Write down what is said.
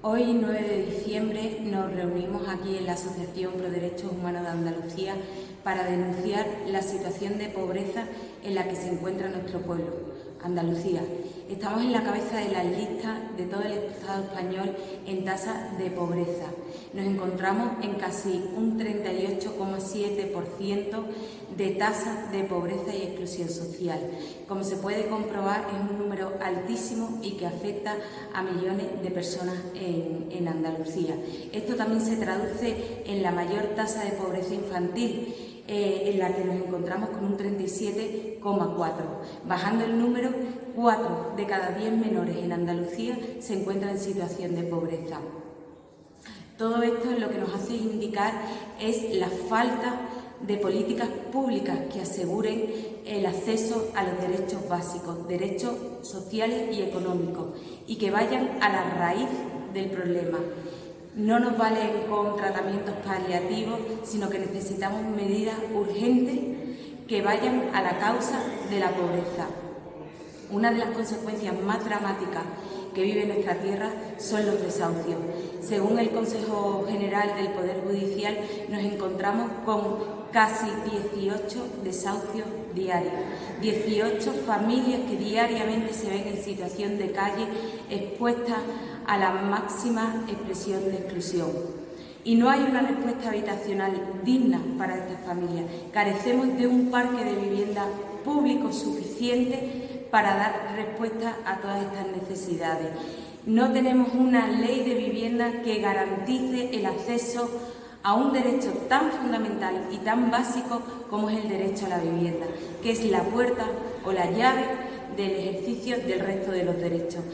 Hoy, 9 de diciembre, nos reunimos aquí en la Asociación Pro Derechos Humanos de Andalucía para denunciar la situación de pobreza en la que se encuentra nuestro pueblo, Andalucía. Estamos en la cabeza de las listas de todo el Estado español en tasa de pobreza. Nos encontramos en casi un 38,7% de tasa de pobreza y exclusión social. Como se puede comprobar, es un número altísimo y que afecta a millones de personas en, en Andalucía. Esto también se traduce en la mayor tasa de pobreza infantil, eh, en la que nos encontramos con un 37,4. Bajando el número, 4 de cada 10 menores en Andalucía se encuentran en situación de pobreza. Todo esto lo que nos hace indicar es la falta de políticas públicas que aseguren el acceso a los derechos básicos, derechos sociales y económicos, y que vayan a la raíz del problema. No nos valen con tratamientos paliativos, sino que necesitamos medidas urgentes que vayan a la causa de la pobreza. Una de las consecuencias más dramáticas que vive nuestra tierra son los desahucios. Según el Consejo General del Poder Judicial, nos encontramos con casi 18 desahucios diarios, 18 familias que diariamente se ven en situación de calle expuestas a la máxima expresión de exclusión. Y no hay una respuesta habitacional digna para estas familias. Carecemos de un parque de vivienda público suficiente para dar respuesta a todas estas necesidades. No tenemos una ley de vivienda que garantice el acceso a un derecho tan fundamental y tan básico como es el derecho a la vivienda, que es la puerta o la llave del ejercicio del resto de los derechos.